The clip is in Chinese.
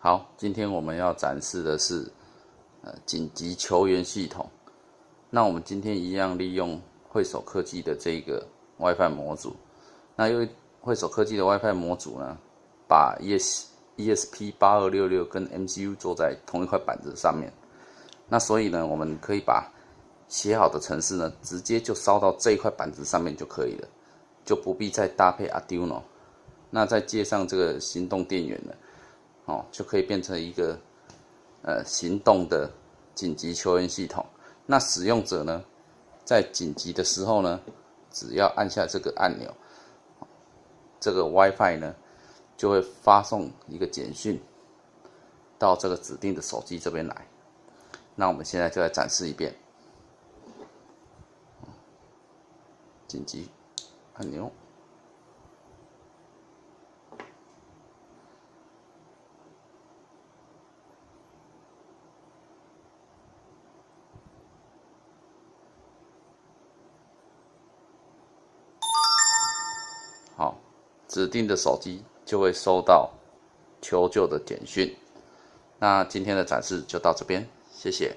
好，今天我们要展示的是呃紧急求援系统。那我们今天一样利用汇手科技的这个 WiFi 模组。那因为汇手科技的 WiFi 模组呢，把 ES ESP 八二六六跟 MCU 做在同一块板子上面。那所以呢，我们可以把写好的程式呢，直接就烧到这一块板子上面就可以了，就不必再搭配 Arduino。那再接上这个行动电源呢，哦，就可以变成一个呃行动的紧急求援系统。那使用者呢，在紧急的时候呢，只要按下这个按钮，这个 WiFi 呢就会发送一个简讯到这个指定的手机这边来。那我们现在就来展示一遍，紧急按钮。好，指定的手机就会收到求救的简讯。那今天的展示就到这边，谢谢。